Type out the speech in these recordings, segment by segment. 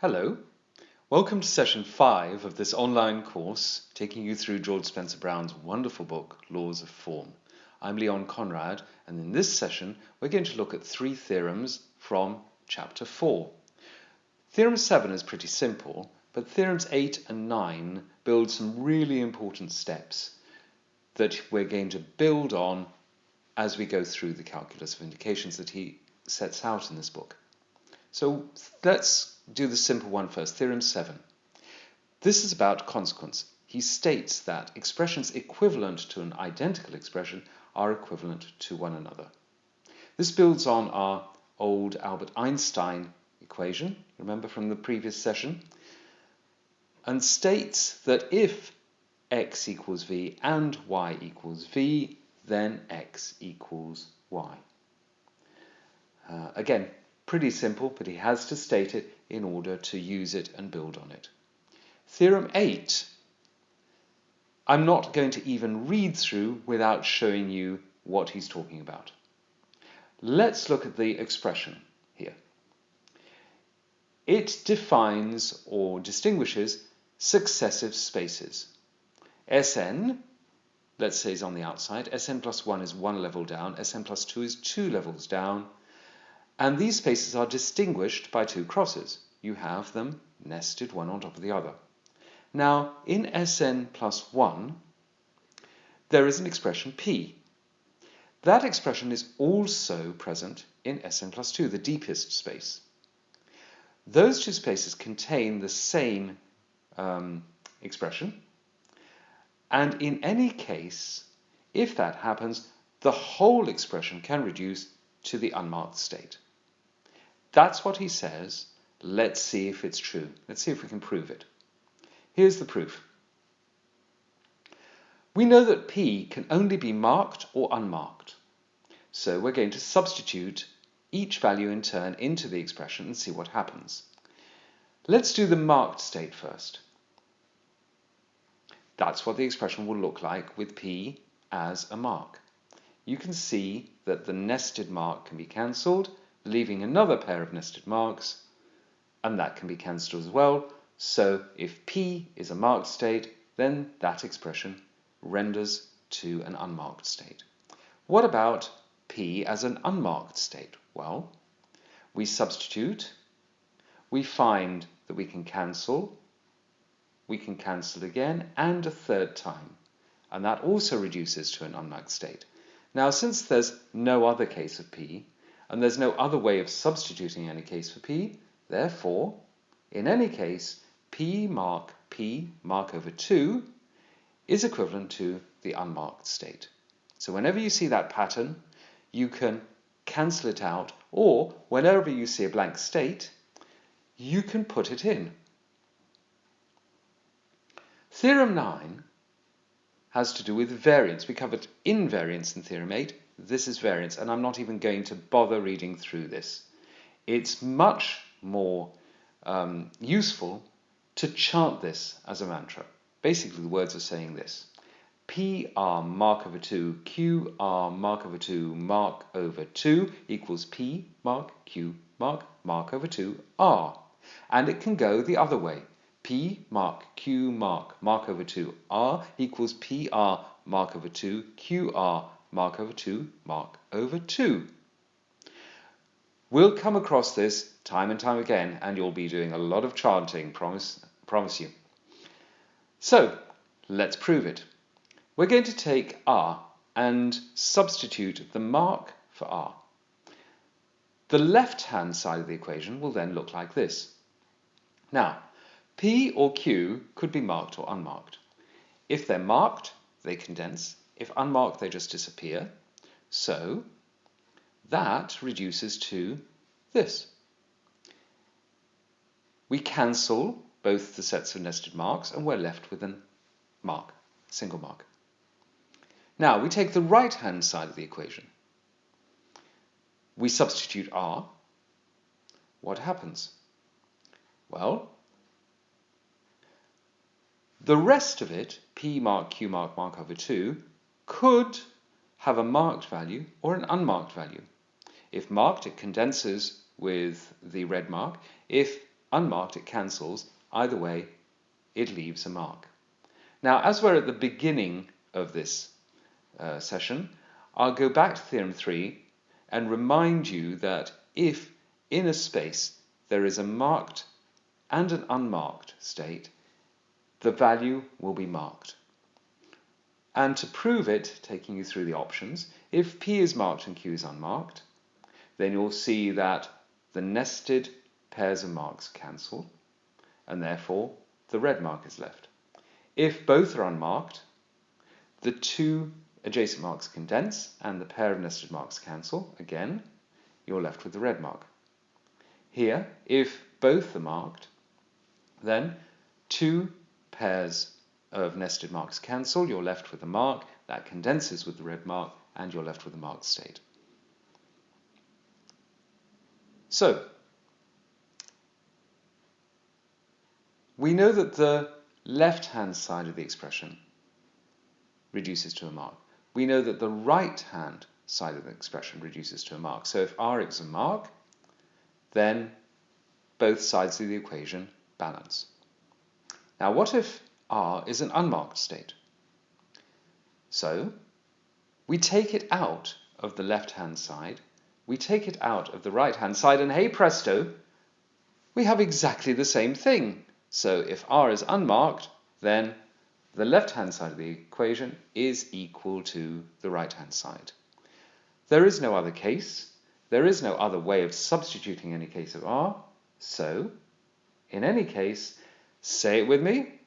Hello, welcome to session 5 of this online course taking you through George Spencer Brown's wonderful book, Laws of Form. I'm Leon Conrad, and in this session we're going to look at three theorems from chapter 4. Theorem 7 is pretty simple, but theorems 8 and 9 build some really important steps that we're going to build on as we go through the calculus of indications that he sets out in this book. So let's do the simple one first, theorem 7. This is about consequence. He states that expressions equivalent to an identical expression are equivalent to one another. This builds on our old Albert Einstein equation, remember from the previous session, and states that if x equals v and y equals v, then x equals y. Uh, again, pretty simple, but he has to state it in order to use it and build on it. Theorem 8, I'm not going to even read through without showing you what he's talking about. Let's look at the expression here. It defines or distinguishes successive spaces. Sn, let's say is on the outside, Sn plus 1 is one level down, Sn plus 2 is two levels down, and these spaces are distinguished by two crosses. You have them nested one on top of the other. Now, in Sn plus 1, there is an expression p. That expression is also present in Sn plus 2, the deepest space. Those two spaces contain the same um, expression, and in any case, if that happens, the whole expression can reduce to the unmarked state. That's what he says. Let's see if it's true. Let's see if we can prove it. Here's the proof. We know that P can only be marked or unmarked. So we're going to substitute each value in turn into the expression and see what happens. Let's do the marked state first. That's what the expression will look like with P as a mark. You can see that the nested mark can be cancelled leaving another pair of nested marks, and that can be cancelled as well. So if P is a marked state, then that expression renders to an unmarked state. What about P as an unmarked state? Well, we substitute, we find that we can cancel, we can cancel again, and a third time. And that also reduces to an unmarked state. Now, since there's no other case of P, and there's no other way of substituting any case for p. Therefore, in any case, p mark p mark over 2 is equivalent to the unmarked state. So whenever you see that pattern, you can cancel it out, or whenever you see a blank state, you can put it in. Theorem 9 has to do with variance. We covered invariance in Theorem 8, this is variance, and I'm not even going to bother reading through this. It's much more um, useful to chant this as a mantra. Basically, the words are saying this. P r mark over 2, Q r mark over 2, mark over 2 equals P mark Q mark mark over 2 r. And it can go the other way. P mark Q mark mark over 2 r equals P r mark over 2 Q r mark over 2, mark over 2. We'll come across this time and time again, and you'll be doing a lot of chanting, promise, promise you. So, let's prove it. We're going to take R and substitute the mark for R. The left-hand side of the equation will then look like this. Now, P or Q could be marked or unmarked. If they're marked, they condense. If unmarked, they just disappear. So that reduces to this. We cancel both the sets of nested marks and we're left with a mark, single mark. Now we take the right hand side of the equation. We substitute r. What happens? Well, the rest of it, p mark, q mark, mark over 2, could have a marked value or an unmarked value. If marked, it condenses with the red mark. If unmarked, it cancels. Either way, it leaves a mark. Now, as we're at the beginning of this uh, session, I'll go back to Theorem 3 and remind you that if in a space there is a marked and an unmarked state, the value will be marked. And to prove it, taking you through the options, if P is marked and Q is unmarked, then you'll see that the nested pairs of marks cancel, and therefore the red mark is left. If both are unmarked, the two adjacent marks condense and the pair of nested marks cancel. Again, you're left with the red mark. Here, if both are marked, then two pairs of nested marks cancel. You're left with a mark that condenses with the red mark, and you're left with a marked state. So, we know that the left-hand side of the expression reduces to a mark. We know that the right-hand side of the expression reduces to a mark. So if r is a mark, then both sides of the equation balance. Now what if r is an unmarked state? So we take it out of the left-hand side, we take it out of the right-hand side, and hey presto, we have exactly the same thing. So if r is unmarked, then the left-hand side of the equation is equal to the right-hand side. There is no other case. There is no other way of substituting any case of r. So, in any case, say it with me.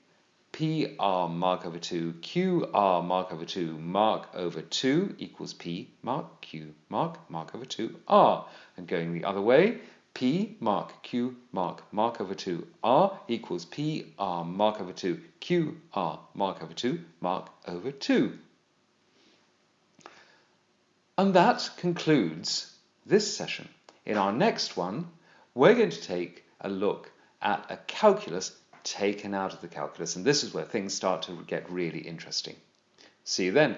PR mark over 2, QR mark over 2, mark over 2 equals P mark Q mark mark over 2 R. And going the other way, P mark Q mark mark over 2 R equals P R mark over 2 Q R mark over 2 mark over 2. And that concludes this session. In our next one, we're going to take a look at a calculus taken out of the calculus, and this is where things start to get really interesting. See you then.